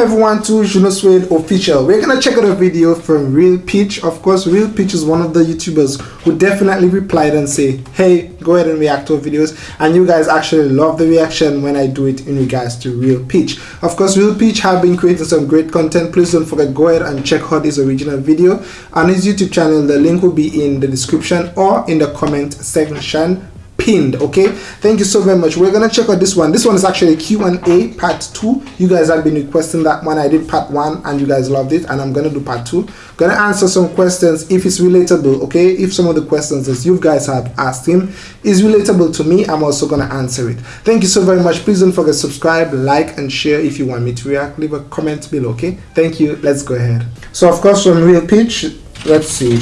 everyone to Juno Suede Official. We're gonna check out a video from Real Peach. Of course, Real Peach is one of the YouTubers who definitely replied and say, hey, go ahead and react to videos. And you guys actually love the reaction when I do it in regards to Real Peach. Of course, Real Peach have been creating some great content. Please don't forget, go ahead and check out his original video on his YouTube channel. The link will be in the description or in the comment section pinned okay? Thank you so very much. We're gonna check out this one. This one is actually q&a part two. You guys have been requesting that one. I did part one and you guys loved it and i'm gonna do part two. Gonna answer some questions if it's relatable okay? If some of the questions that you guys have asked him is relatable to me i'm also gonna answer it. Thank you so very much. Please don't forget to subscribe like and share if you want me to react. Leave a comment below okay? Thank you. Let's go ahead. So of course from real pitch let's see.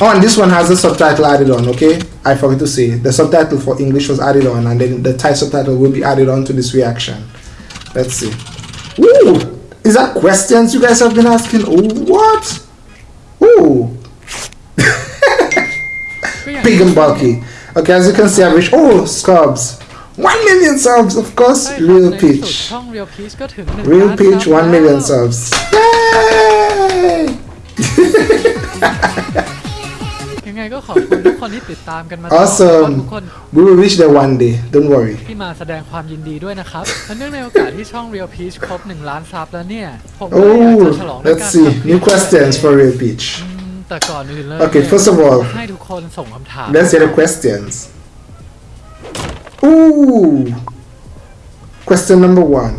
Oh, and this one has a subtitle added on, okay? I forgot to say. The subtitle for English was added on, and then the Thai subtitle will be added on to this reaction. Let's see. Ooh! Is that questions you guys have been asking? Oh, what? Ooh! Big and bulky. Okay, as you can see, I reached. Oh, subs! 1 million subs, of course. Real Peach. Real Peach, 1 million subs. Yay! ยังไงก็ขอบคุณทุกคนที่ติดตามกันมาตลอด Awesome ทุกคน We will reach there one day. Don't worry. ที่มาแสดงความยินดีด้วยนะครับและเนื่องในโอกาสที่ช่อง Real Peach ครบ 1 ล้านซับแล้วเนี่ย ผมก็เลยอยากจะฉลอง Oh, ด้วย let's การ see. ทำคลิป New questions for Real Peach. อืมแต่ก่อนอื่นเลย Okay, เนี่ย first of all, ให้ทุกคนส่งคำถาม Let's hear the questions. Ooh. Question number one.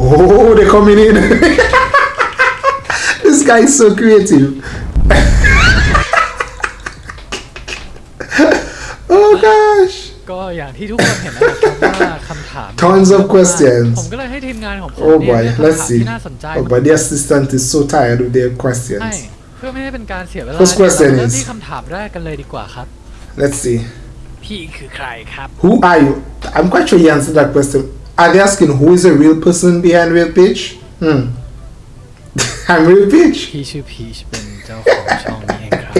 Oh, they're coming in. this guy is so creative. ก็อย่างที่ทุกคนเห็นนะครับว่าคำถาม Tons of questions ผมก็เลยให้ทีมงานของผม Oh เนี่ย boy, เลือก let's คำถาม see. ที่น่าสนใจ Oh, but the assistant is so tired with their ให้ questions. เพื่อไม่ให้เป็นการเสียเวลา First question เราเริ่ม is- ที่คำถามแรกกันเลยดีกว่าครับ Let's see. พี่คือใครครับ Who are you? I'm quite sure you answered that question. Are they asking who is the real person behind Real Peach? Hmm. I'm Real Peach. พี่ชื่อพีชเป็นเจ้าของช่องนี้เองครับ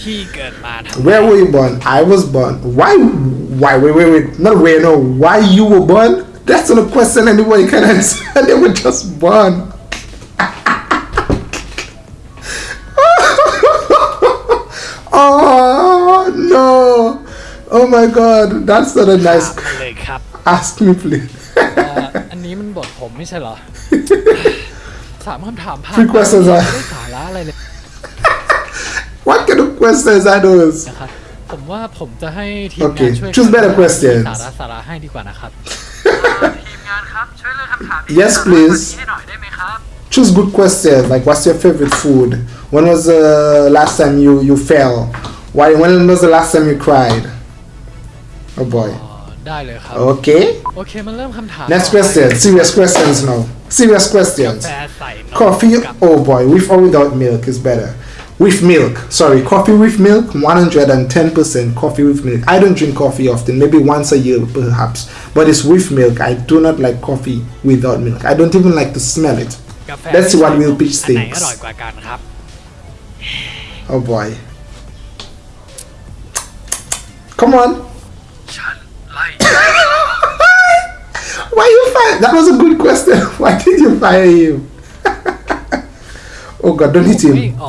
พี่เกิดมาทำ Where were you born? I was born. Why? Why? Wait, wait, wait. Not where, no. Why you were born? That's not a question anybody can answer. they were just born. oh no! Oh my God! That's not a ถาม nice. มาเลยครับ Ask me, please. เอ่ออันนี้มันบทผมไม่ใช่เหรอ สามคำถามผ่าน Three questions ไม่ are- ได้สาระอะไรเลย What kind of questions are those? นะครับ ผมว่าผมจะให้ทีมงาน Okay, ช่วย choose better questions. สาระสาระให้ดีกว่านะครับ ทีมงานครับ ช่วยเลือกคำถามที่ Yes, please. ให้หน่อยได้ไหมครับ Choose good questions. Like, what's your favorite food? When was the last time you you fell? Why? When was the last time you cried? Oh boy. อ๋อได้เลยครับ Okay. โอเคมาเริ่มคำถาม Next ต่อไป question. Serious questions now. Serious กา questions. แฟใส่นม Coffee. กับ Oh boy. With or without milk is better. with milk. Sorry coffee with milk 110 percent coffee with milk. I don't drink coffee often maybe once a year perhaps but it's with milk. I do not like coffee without milk. I don't even like to smell it. Let's see what will peach thinks. Oh boy. Come on. Why you fire? That was a good question. Why did you fire him? Oh god don't hit him.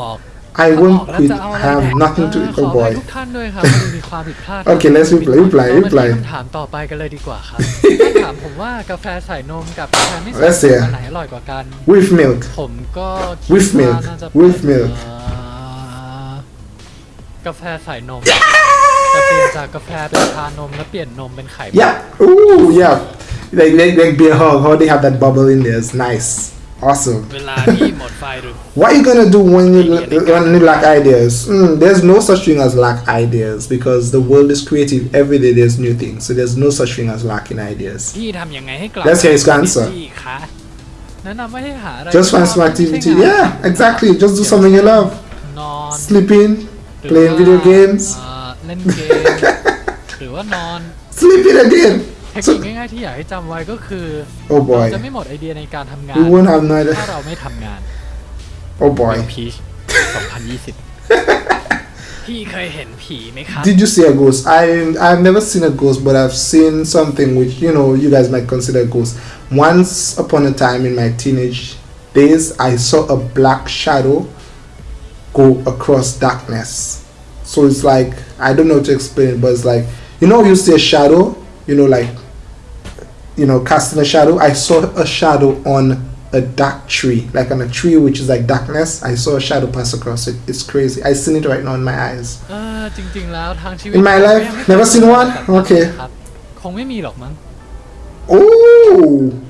ออก I ถ้าอ won't อกแล้ว quit. จะเอาอะไร I have แดก nothing to เอ eat. อขอ Oh อภัย boy. ทุกท่านด้วยครับที่มีความผิดพลาด Okay, let's reply, reply, เรามาที่ reply. คำถามต่อไปกันเลยดีกว่าครับถ้าถามผมว่ากาแฟใส่นมกับกาแฟไม่ใส่น Let's ม see. อันไหนอร่อยกว่ากัน With milk. ผมก็คิด With ว่า milk น่าจะ With milk เอ่อกาแฟใส่นมจะเปลี่ยนจากกาแฟเป็นชานมแล้วเปลี่ยนนมเป็นไข่มุก Yeah. Ooh, yeah. Like, like, like beer hug, how they have that bubble in there. It's nice. Awesome. what are you gonna do when you when you lack ideas? Mm, there's no such thing as lack ideas because the world is creative. Every day there's new things, so there's no such thing as lacking ideas. Let's hear his answer. Just find some activity. Yeah, exactly. Just do something you love. Sleeping, playing video games. Sleeping again. เทค So, นิคง่ายๆที่อยากให้จำไว้ก็คือ oh เรา boy, จะไม่หมดไอเดียในการทำงาน we won't have no ถ้า idea. เราไม่ทำงาน Oh boy. พีช2020 พี่เคยเห็นผีไหมครับ Did you see a ghost? I I've never seen a ghost, but I've seen something which you know you guys might consider a ghost. Once upon a time in my teenage days, I saw a black shadow go across darkness. So it's like I don't know how to explain it, but it's like you know you see a shadow, you know, like you know, casting a shadow. I saw a shadow on a dark tree, like on a tree which is like darkness. I saw a shadow pass across it. It's crazy. I seen it right now in my eyes. เออจริง ๆ แล้วทางชีวิต In my ผม life? ยังไม่ Never เคย seen เจอ one? แบบนั้น Okay. ครับคงไม่มีหรอกมั้ง Oh,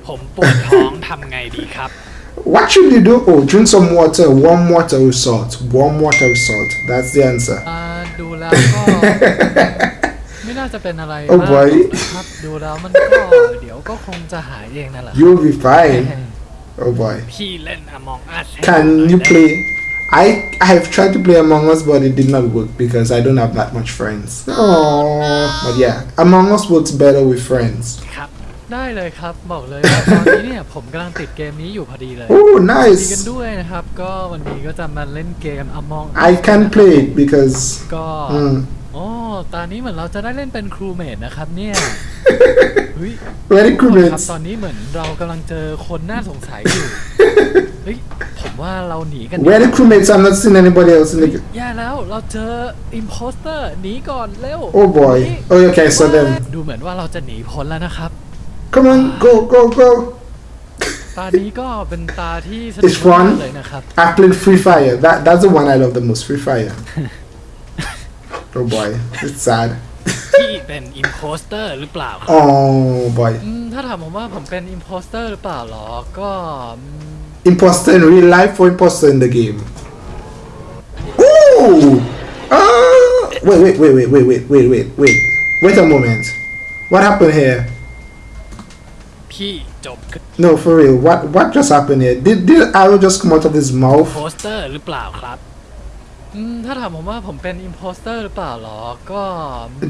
ผมปวดท้องทำไงดีครับ what should you do? Oh, drink some water. Warm water with salt. Warm water with salt. That's the answer. อ่าดูแล้วก็ ไม่ น่าจะเป็นอะไร Oh มาก boy ครับดูแล้วมันก็เดี๋ยวก็คงจะหายเองนั่นแหละ You'll be fine. Oh boy. พี่เล่น Among Us ให้ Can ดูหน่ you ได้ไหม play? I I have tried to play Among Us, but it did not work because I don't have that much friends. Oh, but yeah, Among Us works better with friends. ครับได้เลยครับบอกเลยว่าตอนนี้เนี่ยผมกำลังติดเกมนี้อยู่พอดีเลย Oh, ดีกัน nice. ด้วยนะครับก็วันนี้ก็จะมาเล่นเกม Among Us I can play it because ก็ mm, โอ้ ตอนนี้เหมือนเราจะได้เล่นเป็นครูเมดนะครับเนี่ยเฮ้ย very ทุก cool คนครับ mates. ตอนนี้เหมือนเรากำลังเจอคนน่าสงสัยอยู่ เฮ้ย ผมว่าเราหนีกัน Very cool mates. I'm not seeing anybody else in the. แย่แล้วเราเจออิมโพสเตอร์หนีก่อนเร็ว Oh boy. หนี Oh, okay. So then, ดูเหมือนว่าเราจะหนีพ้นแล้วนะครับ come on, go, go, go. ตานี้ก็เป็นตาที่สนุก It's fun มากเลยนะครับ I played Free Fire. That that's the one I love the most. Free Fire. Oh boy, it's sad. ที่เป็นอิมโพสเตอร์หรือเปล่าครับ Oh boy. อืมถ้าถามผมว่าผมเป็นอิมโพสเตอร์หรือเปล่าหรอ ก็อืม Imposter in real life or imposter in the game? Ooh! Ah! Wait, wait, wait, wait, wait, wait, wait, wait, wait. Wait a moment. What happened here? พี่จบ No, for real. What what just happened here? Did did arrow just come out of his โพ mouth? สเตอร์หรือเปล่าครับอืม ถ้าถามผมว่าผมเป็นอิมโพสเตอร์หรือเปล่าหรอ ก็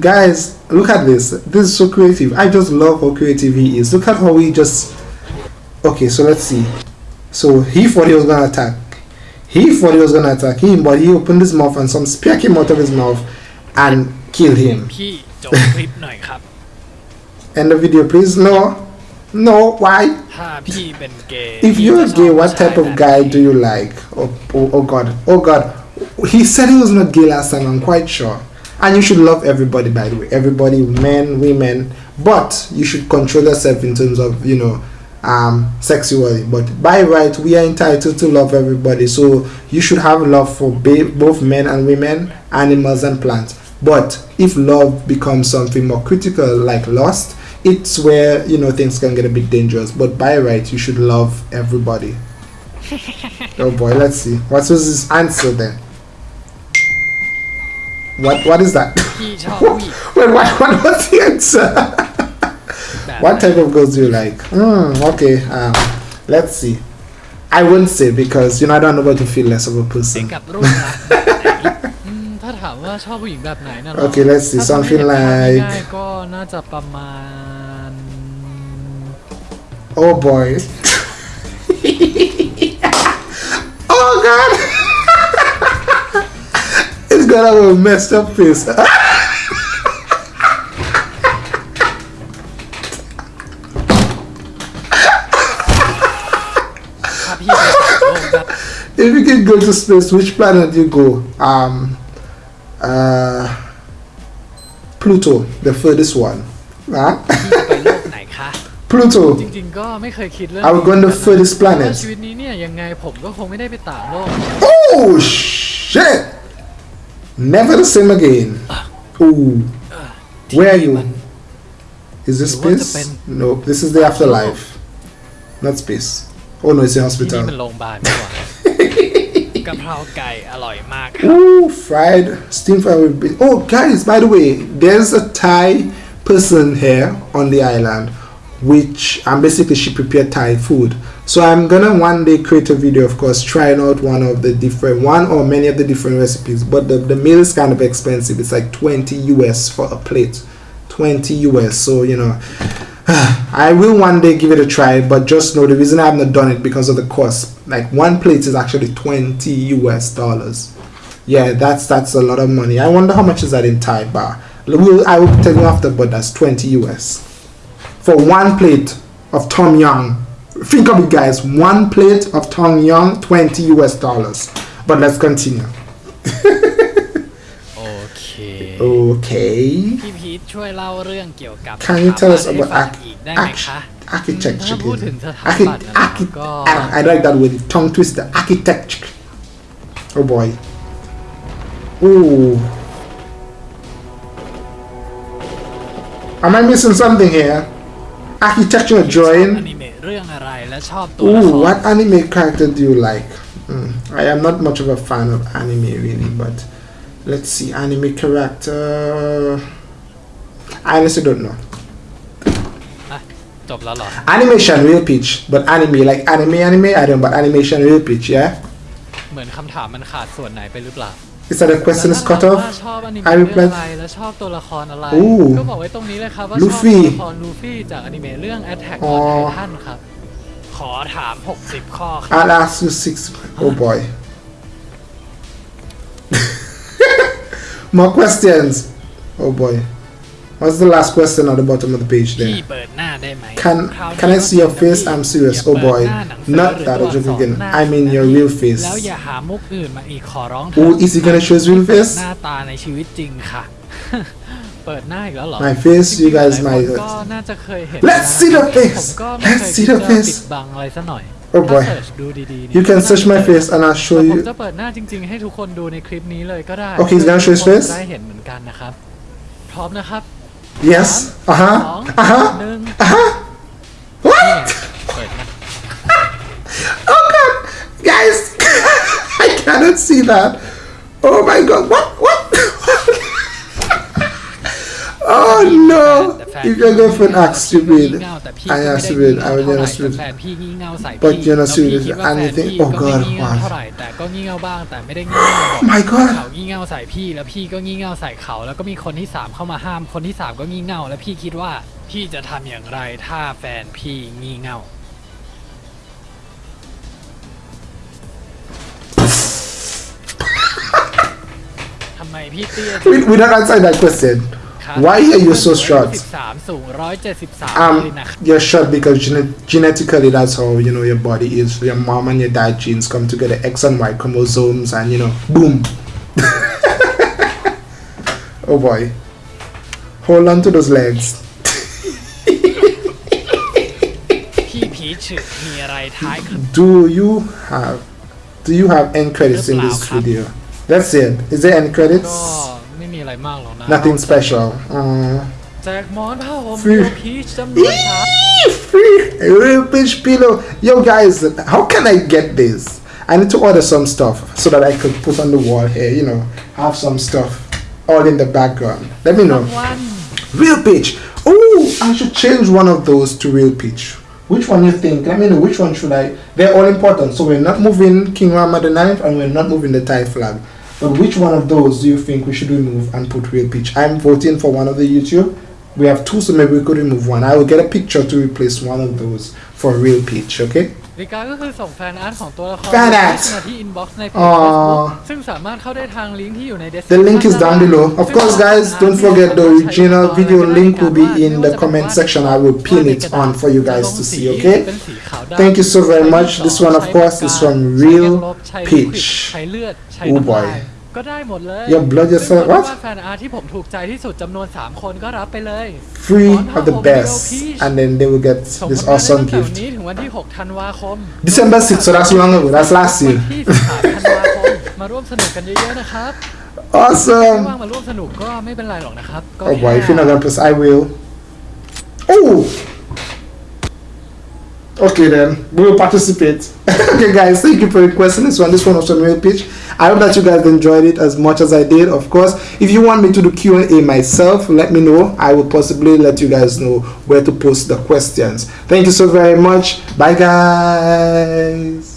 Guys, look at this. This is so creative. I just love how creative he is. Look at how he just. Okay, so let's see. So he thought he was gonna attack. He thought he was gonna attack him, but he opened his mouth and some spear came out of his mouth and killed him. พี่จบคลิปหน่อยครับ End the video, please. No, no. Why? ถ้าพี่เป็นเกย์ If พี่ you're จะชอบ gay, ผู้ what ชาย type of แบบ guy ไหน do you like? Oh, oh, oh God, oh God. He said he was not gay last time. I'm quite sure. And you should love everybody, by the way. Everybody, men, women. But you should control yourself in terms of, you know, um, sexuality. But by right, we are entitled to love everybody. So you should have love for both men and women, animals and plants. But if love becomes something more critical, like lust, it's where you know things can get a bit dangerous. But by right, you should love everybody oh boy, let's see. What was his answer then? What what is that? Wait, what what was the answer? what type of girls do you like? Hmm, okay, um, let's see. I wouldn't say because you know I don't know what to feel less of a person. okay, let's see something like. Oh boy god! it's gonna have a messed up face. if you can go to space, which planet you go? Um, uh, Pluto, the furthest one. Huh? Pluto. จริงๆก็ไม่เคยคิดเรื่อง I would go on the นี้ furthest เพราะว่า planet. ชีวิตนี้เนี่ยยังไงผมก็คงไม่ได้ไปต่างโลก Oh shit! Never the same again. Ooh. Where are you? Is this หรือว่าจะ space? เป็น No, this is the afterlife. Not space. Oh no, it's the ที่นี่มัน hospital. โรงพยาบาลนี่หว่ากะเพราไก่อร่อยมากครับ Ooh, fried steam fried with beef. Oh, guys, by the way, there's a Thai person here on the island, which and basically she prepared Thai food. So I'm gonna one day create a video, of course, trying out one of the different one or many of the different recipes. But the, the meal is kind of expensive. It's like 20 US for a plate. 20 US. So you know I will one day give it a try, but just know the reason I have not done it because of the cost. Like one plate is actually 20 US dollars. Yeah, that's that's a lot of money. I wonder how much is that in Thai baht. We'll, I will tell you after, but that's 20 US for one plate of Tom Yum. Think of it, guys. One plate of Tom Yum, 20 US dollars. But let's continue. โอเค Okay. พี่พีทช่วยเล่าเรื่องเกี่ยวกับ Can you tell us สถาปัตย์ about ให้ฟัง arch- อีกได้ไหม arch- คะ architecture? ถ้าพูดถึงสถา Archi- ปัตย์นะครับ archi- ก็ ah, I like that word. Tongue twister. Architecture. Oh boy. Ooh. Am I missing something here? Architecture ชอบ drawing. อนิเมะเรื่องอะไรและชอบตัวละค Ooh, ร what anime character do you like? Hmm, I am not much of a fan of anime really, but let's see. Anime character. I honestly don't know. อ่ะจบแล้วเหรอ Animation real pitch, but anime like anime anime. I don't, but animation real pitch. Yeah. เหมือนคำถามมันขาดส่วนไหนไปหรือเปล่า Is that a question is แล้ว cut ถ้าถาม off? ว่าชอบอนิเมะ I เรื่อง replied อะไรและชอบตัวละครอะไร Ooh ก็บอกไว้ตรงนี้เลยครับว่าชอบ Luffy ตัวละครลูฟี่จากอนิเมะเรื่อง Attack อ๋อ on Titan ครับ ขอถาม 60 ข้อครับ I'll ask you six. Oh boy. More questions. Oh boy. What's the last question at the bottom of the page พี่ there? เปิดหน้าได้ไหม Can คราวนี้ Can I see your ก็ face? พี่ I'm serious. อย่า Oh เปิด boy. หน้าหนังสือ Not หรือ that ตัว a joke อักษร again. หน้า I mean your real แล้ว face. อย่าหามุกอื่นมาอีกขอร้อง Oh, is he gonna show his real เปิด face? หน้าตาในชีวิตจริงค่ะ เปิดหน้าอีกแล้วเหรอ My face, จริ you งๆ guys หลาย might. คนก็น่าจะเคยเห็น Let's นะ see the ผม face. ก็ไม่เค Let's ย see คิ the ดจะ face. ปิดบังอะไรซะหน่อย Oh ถ้า boy. เสิร์ชดูดีๆเนี่ย You can น่า search my จะเจอ face and I'll show แต่ผม you. จะเปิดหน้าจริง ๆ ให้ทุกคนดูในคลิปนี้เลยก็ได้ Okay, he's gonna show his เพื่อ face? ทุกคนจะได้เห็นเหมือนกันนะครับ พร้อมนะครับ Yes. Uh สอง huh. Uh huh. หนึ่ง Uh huh. นี่ไง What? เปิดนะ Oh god, guys, I cannot see that. Oh my god, what? What? oh no! If you're girlfriend asks to breathe, I ask to breathe, I will just breathe. But you're not serious anything. Oh God, what? My God. เขางี่เง่าใส่พี่แล้วพี่ก็งี่เง่าใส่เขาแล้วก็มีคนที่สามเข้ามาห้ามคนที่สามก็งี่เง่าแล้วพี่คิดว่าพี่จะทำอย่างไรถ้าแฟนพี่งี่เง่า ทำไมพี่เตี้ย We, we don't answer that question. Why are you so short? Um, you're short because gene genetically that's how you know your body is. Your mom and your dad genes come together, X and Y chromosomes, and you know, boom. oh boy, hold on to those legs. do you have do you have end credits in this video? That's it. Is there end credits? ไม่มีอะไรมากหรอกนะ Nothing special. Uh, แจกหมอนผ้าห่ม Free. เดียวพีชจำนวนครับ free real bitch pillow. Yo guys, how can I get this? I need to order some stuff so that I could put on the wall here. You know, have some stuff all in the background. Let me know. วัน Real pitch. Oh, I should change one of those to real pitch. Which one you think? Let me know. Which one should I? They're all important. So we're not moving King Rama the Ninth, and we're not moving the Thai flag. But which one of those do you think we should remove and put real pitch? I'm voting for one of the YouTube. We have two, so maybe we could remove one. I will get a picture to replace one of those for real pitch. Okay. วิกาก็คือส่งแฟนอาร์ตของตัวละคร แฟนอาร์ต มาที่อินบ็อกซ์ในเพจ อ๋อ Facebook ซึ่งสามารถเข้าได้ทางลิงก์ที่อยู่ใน The description link is down below. Of course, guys, don't forget the original video link will be in the comment section. I will pin it on for you guys to see. Okay. Thank you so very much. This one, of course, is from Real Peach. ใช้เลือดใช้ Oh น้ำลาย boy. ก็ได้หมดเลย Your blood ซึ่ง yourself. คนที่ What? วาดแฟนอาร์ตที่ผมถูกใจที่สุดจำนวน 3 คนก็รับไปเลย Free of the best, and then they will get ส่ง this ผลงานได้ awesome ตั้งแต่วัน gift. นี้ถึงวันที่ 6 ธันวาคม December 6th, so that's long ago. That's last วัน year. ที่ 13 ธันวาคม มาร่วมสนุกกันเยอะๆนะครับไม่ว่าง Awesome. มาร่วมสนุกก็ไม่เป็นไรหรอกนะครับ ก็ Oh boy, if แค่ you're not gonna press, I will. Oh. Okay then, we will participate. okay guys, thank you for requesting this one. This one was from Real Pitch. I hope that you guys enjoyed it as much as I did. Of course, if you want me to do Q&A myself, let me know. I will possibly let you guys know where to post the questions. Thank you so very much. Bye guys.